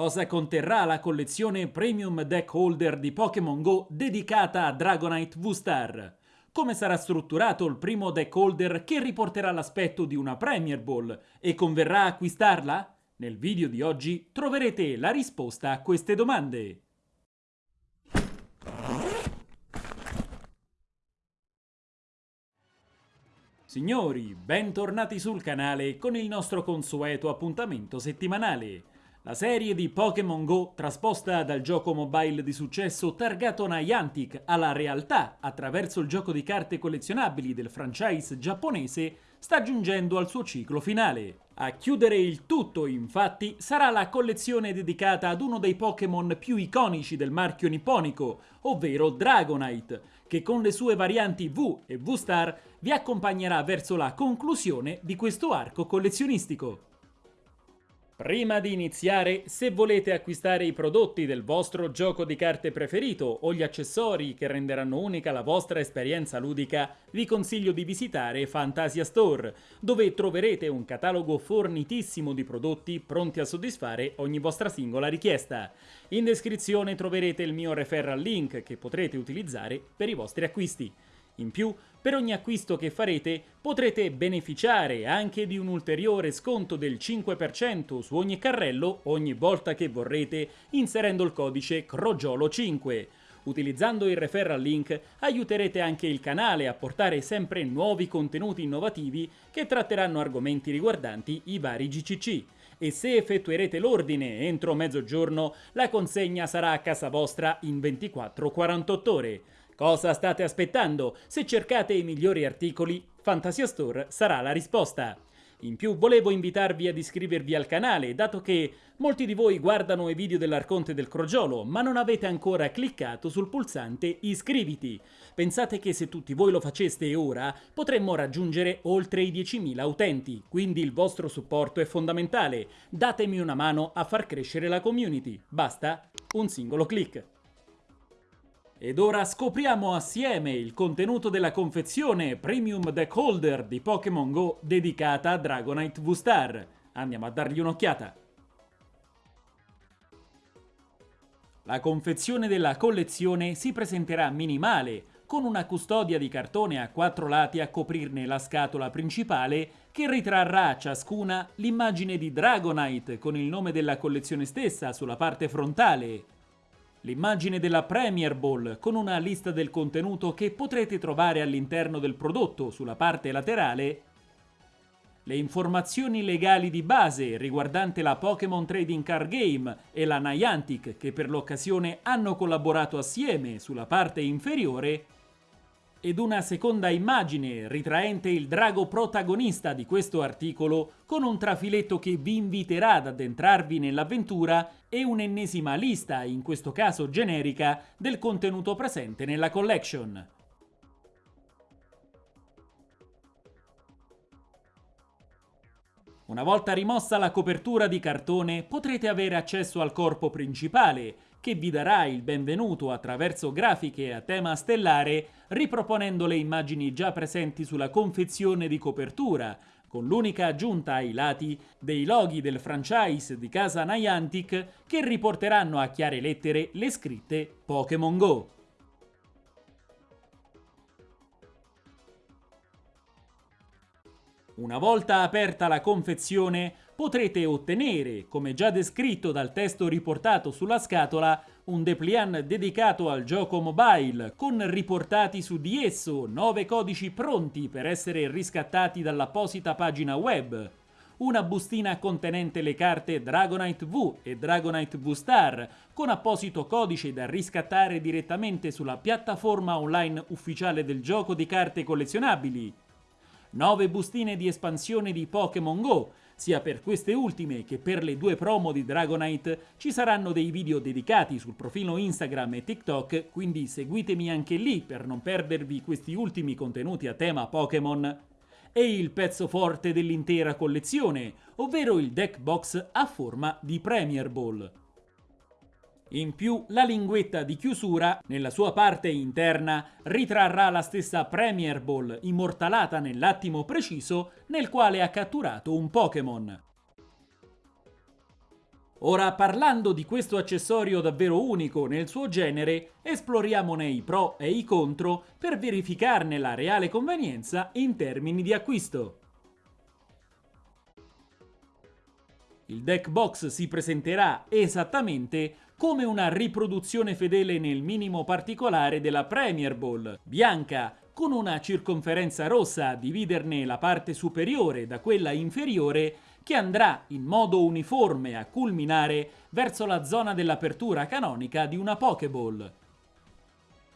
Cosa conterrà la collezione Premium Deck Holder di Pokémon Go dedicata a Dragonite V-Star? Come sarà strutturato il primo deck holder che riporterà l'aspetto di una Premier Ball e converrà acquistarla? Nel video di oggi troverete la risposta a queste domande. Signori, bentornati sul canale con il nostro consueto appuntamento settimanale. La serie di Pokémon Go, trasposta dal gioco mobile di successo targato Niantic alla realtà attraverso il gioco di carte collezionabili del franchise giapponese, sta giungendo al suo ciclo finale. A chiudere il tutto, infatti, sarà la collezione dedicata ad uno dei Pokémon più iconici del marchio nipponico, ovvero Dragonite, che con le sue varianti V e V-Star vi accompagnerà verso la conclusione di questo arco collezionistico. Prima di iniziare, se volete acquistare i prodotti del vostro gioco di carte preferito o gli accessori che renderanno unica la vostra esperienza ludica, vi consiglio di visitare Fantasia Store, dove troverete un catalogo fornitissimo di prodotti pronti a soddisfare ogni vostra singola richiesta. In descrizione troverete il mio referral link che potrete utilizzare per i vostri acquisti. In più, per ogni acquisto che farete potrete beneficiare anche di un ulteriore sconto del 5% su ogni carrello ogni volta che vorrete inserendo il codice CROGIOLO5. Utilizzando il referral link aiuterete anche il canale a portare sempre nuovi contenuti innovativi che tratteranno argomenti riguardanti i vari GCC e se effettuerete l'ordine entro mezzogiorno la consegna sarà a casa vostra in 24-48 ore. Cosa state aspettando? Se cercate i migliori articoli, Fantasia Store sarà la risposta. In più volevo invitarvi ad iscrivervi al canale, dato che molti di voi guardano i video dell'Arconte del Crogiolo, ma non avete ancora cliccato sul pulsante iscriviti. Pensate che se tutti voi lo faceste ora, potremmo raggiungere oltre i 10.000 utenti, quindi il vostro supporto è fondamentale. Datemi una mano a far crescere la community. Basta un singolo clic. Ed ora scopriamo assieme il contenuto della confezione Premium Deck Holder di Pokémon Go dedicata a Dragonite V-Star. Andiamo a dargli un'occhiata. La confezione della collezione si presenterà minimale, con una custodia di cartone a quattro lati a coprirne la scatola principale che ritrarrà ciascuna l'immagine di Dragonite con il nome della collezione stessa sulla parte frontale L'immagine della Premier Ball con una lista del contenuto che potrete trovare all'interno del prodotto sulla parte laterale. Le informazioni legali di base riguardante la Pokémon Trading Card Game e la Niantic che per l'occasione hanno collaborato assieme sulla parte inferiore ed una seconda immagine ritraente il drago protagonista di questo articolo con un trafiletto che vi inviterà ad addentrarvi nell'avventura e un'ennesima lista, in questo caso generica, del contenuto presente nella collection. Una volta rimossa la copertura di cartone potrete avere accesso al corpo principale che vi darà il benvenuto attraverso grafiche a tema stellare riproponendo le immagini già presenti sulla confezione di copertura, con l'unica aggiunta ai lati dei loghi del franchise di casa Niantic che riporteranno a chiare lettere le scritte Pokémon Go. Una volta aperta la confezione, potrete ottenere, come già descritto dal testo riportato sulla scatola, un dépliant dedicato al gioco mobile, con riportati su di esso 9 codici pronti per essere riscattati dall'apposita pagina web, una bustina contenente le carte Dragonite V e Dragonite V-Star, con apposito codice da riscattare direttamente sulla piattaforma online ufficiale del gioco di carte collezionabili, 9 bustine di espansione di Pokémon Go, sia per queste ultime che per le due promo di Dragonite ci saranno dei video dedicati sul profilo Instagram e TikTok, quindi seguitemi anche lì per non perdervi questi ultimi contenuti a tema Pokémon. E il pezzo forte dell'intera collezione, ovvero il deck box a forma di Premier Ball. In più, la linguetta di chiusura, nella sua parte interna, ritrarrà la stessa Premier Ball immortalata nell'attimo preciso nel quale ha catturato un Pokémon. Ora parlando di questo accessorio davvero unico nel suo genere, esploriamone i pro e i contro per verificarne la reale convenienza in termini di acquisto. Il deck box si presenterà esattamente come una riproduzione fedele nel minimo particolare della Premier Ball, bianca, con una circonferenza rossa a dividerne la parte superiore da quella inferiore che andrà in modo uniforme a culminare verso la zona dell'apertura canonica di una Pokéball.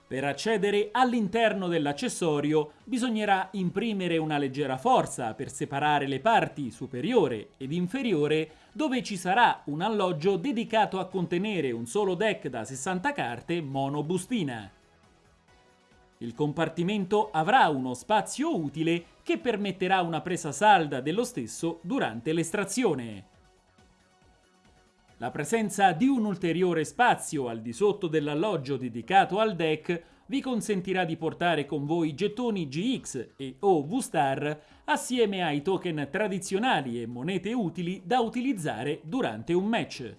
Per accedere all'interno dell'accessorio bisognerà imprimere una leggera forza per separare le parti superiore ed inferiore dove ci sarà un alloggio dedicato a contenere un solo deck da 60 carte monobustina. Il compartimento avrà uno spazio utile che permetterà una presa salda dello stesso durante l'estrazione. La presenza di un ulteriore spazio al di sotto dell'alloggio dedicato al deck vi consentirà di portare con voi gettoni GX e o V-Star assieme ai token tradizionali e monete utili da utilizzare durante un match.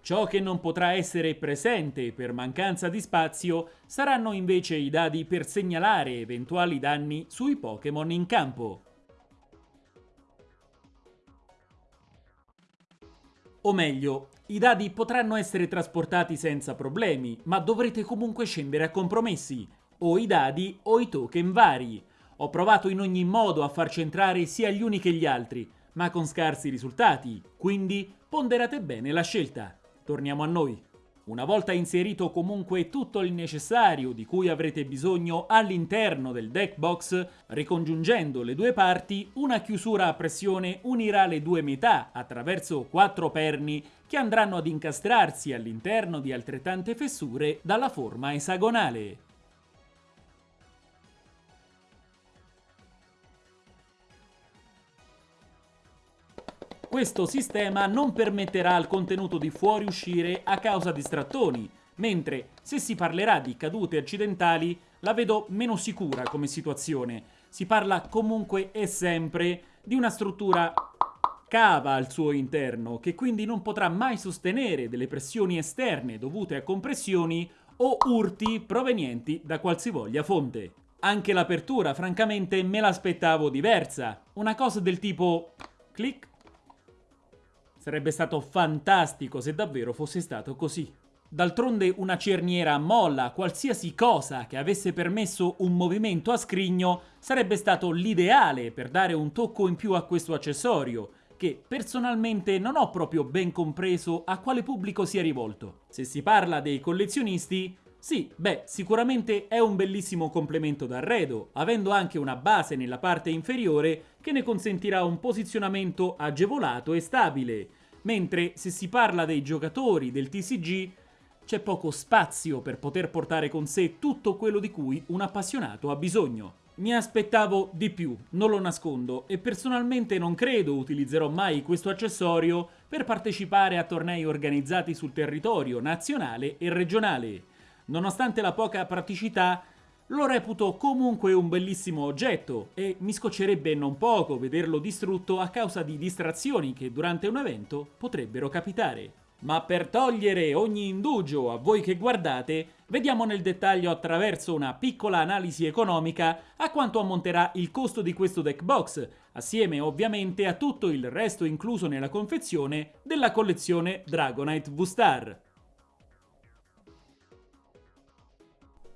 Ciò che non potrà essere presente per mancanza di spazio saranno invece i dadi per segnalare eventuali danni sui Pokémon in campo. O meglio, i dadi potranno essere trasportati senza problemi, ma dovrete comunque scendere a compromessi, o i dadi o i token vari. Ho provato in ogni modo a far centrare sia gli uni che gli altri, ma con scarsi risultati, quindi ponderate bene la scelta. Torniamo a noi. Una volta inserito comunque tutto il necessario di cui avrete bisogno all'interno del deck box, ricongiungendo le due parti, una chiusura a pressione unirà le due metà attraverso quattro perni che andranno ad incastrarsi all'interno di altrettante fessure dalla forma esagonale. Questo sistema non permetterà al contenuto di fuoriuscire a causa di strattoni, mentre se si parlerà di cadute accidentali la vedo meno sicura come situazione. Si parla comunque e sempre di una struttura cava al suo interno, che quindi non potrà mai sostenere delle pressioni esterne dovute a compressioni o urti provenienti da qualsivoglia fonte. Anche l'apertura, francamente, me l'aspettavo diversa. Una cosa del tipo clic Sarebbe stato fantastico se davvero fosse stato così. D'altronde una cerniera molla, qualsiasi cosa che avesse permesso un movimento a scrigno, sarebbe stato l'ideale per dare un tocco in più a questo accessorio, che personalmente non ho proprio ben compreso a quale pubblico sia rivolto. Se si parla dei collezionisti, sì, beh, sicuramente è un bellissimo complemento d'arredo, avendo anche una base nella parte inferiore che ne consentirà un posizionamento agevolato e stabile, mentre se si parla dei giocatori del TCG c'è poco spazio per poter portare con sé tutto quello di cui un appassionato ha bisogno. Mi aspettavo di più, non lo nascondo, e personalmente non credo utilizzerò mai questo accessorio per partecipare a tornei organizzati sul territorio nazionale e regionale. Nonostante la poca praticità, lo reputo comunque un bellissimo oggetto e mi scoccerebbe non poco vederlo distrutto a causa di distrazioni che durante un evento potrebbero capitare. Ma per togliere ogni indugio a voi che guardate, vediamo nel dettaglio attraverso una piccola analisi economica a quanto ammonterà il costo di questo deck box, assieme ovviamente a tutto il resto incluso nella confezione della collezione Dragonite V-Star.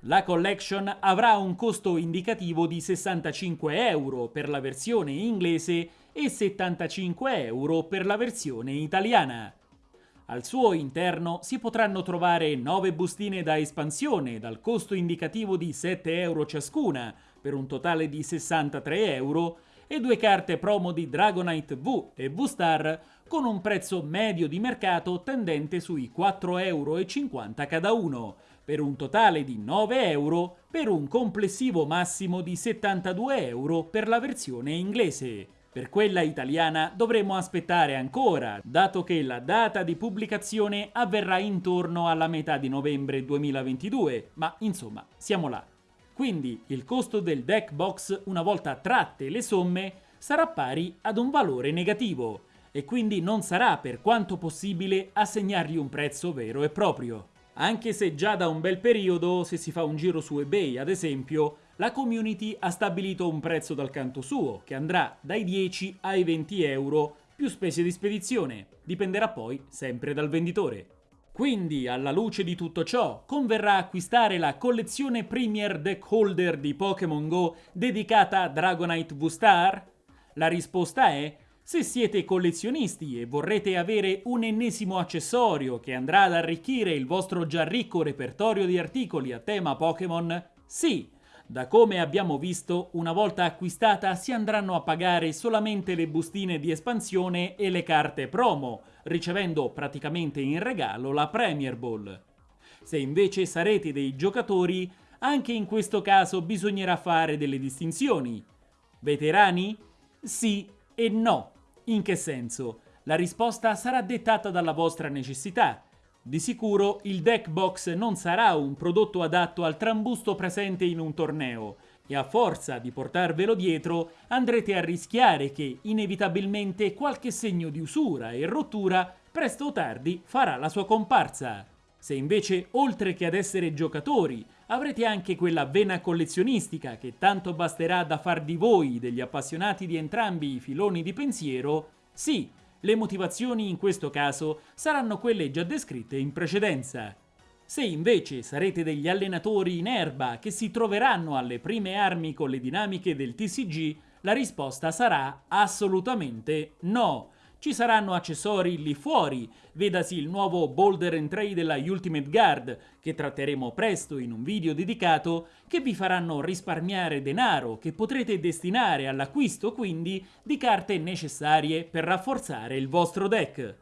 La collection avrà un costo indicativo di 65 euro per la versione inglese e 75 euro per la versione italiana. Al suo interno si potranno trovare 9 bustine da espansione dal costo indicativo di 7 euro ciascuna, per un totale di 63 euro, e due carte promo di Dragonite V e V-Star con un prezzo medio di mercato tendente sui 4,50 euro cada uno, per un totale di 9 euro per un complessivo massimo di 72 euro per la versione inglese. Per quella italiana dovremo aspettare ancora, dato che la data di pubblicazione avverrà intorno alla metà di novembre 2022, ma insomma siamo là. Quindi il costo del deck box, una volta tratte le somme, sarà pari ad un valore negativo, e quindi non sarà per quanto possibile assegnargli un prezzo vero e proprio. Anche se già da un bel periodo, se si fa un giro su eBay ad esempio, la community ha stabilito un prezzo dal canto suo, che andrà dai 10 ai 20 euro più spese di spedizione, dipenderà poi sempre dal venditore. Quindi, alla luce di tutto ciò, converrà acquistare la collezione Premier Deck Holder di Pokémon Go dedicata a Dragonite V-Star? La risposta è se siete collezionisti e vorrete avere un ennesimo accessorio che andrà ad arricchire il vostro già ricco repertorio di articoli a tema Pokémon, sì! Da come abbiamo visto, una volta acquistata si andranno a pagare solamente le bustine di espansione e le carte promo, ricevendo praticamente in regalo la Premier Ball. Se invece sarete dei giocatori, anche in questo caso bisognerà fare delle distinzioni. Veterani? Sì e no. In che senso? La risposta sarà dettata dalla vostra necessità. Di sicuro il deck box non sarà un prodotto adatto al trambusto presente in un torneo e a forza di portarvelo dietro andrete a rischiare che inevitabilmente qualche segno di usura e rottura presto o tardi farà la sua comparsa. Se invece, oltre che ad essere giocatori, avrete anche quella vena collezionistica che tanto basterà da far di voi degli appassionati di entrambi i filoni di pensiero, sì, le motivazioni in questo caso saranno quelle già descritte in precedenza. Se invece sarete degli allenatori in erba che si troveranno alle prime armi con le dinamiche del TCG, la risposta sarà assolutamente no, ci saranno accessori lì fuori, vedasi il nuovo Boulder and Tray della Ultimate Guard, che tratteremo presto in un video dedicato, che vi faranno risparmiare denaro che potrete destinare all'acquisto quindi di carte necessarie per rafforzare il vostro deck.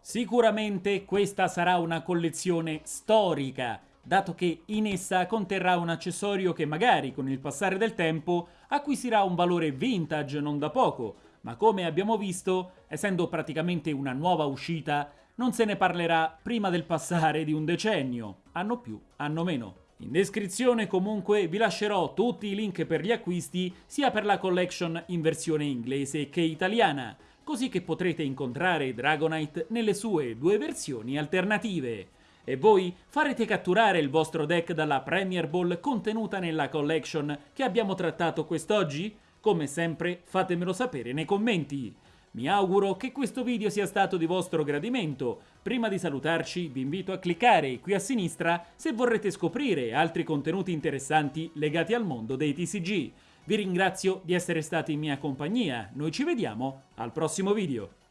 Sicuramente questa sarà una collezione storica, dato che in essa conterrà un accessorio che magari con il passare del tempo acquisirà un valore vintage non da poco, ma come abbiamo visto, essendo praticamente una nuova uscita, non se ne parlerà prima del passare di un decennio, anno più, anno meno. In descrizione comunque vi lascerò tutti i link per gli acquisti sia per la collection in versione inglese che italiana, così che potrete incontrare Dragonite nelle sue due versioni alternative. E voi farete catturare il vostro deck dalla Premier Ball contenuta nella collection che abbiamo trattato quest'oggi? Come sempre fatemelo sapere nei commenti. Mi auguro che questo video sia stato di vostro gradimento. Prima di salutarci vi invito a cliccare qui a sinistra se vorrete scoprire altri contenuti interessanti legati al mondo dei TCG. Vi ringrazio di essere stati in mia compagnia, noi ci vediamo al prossimo video.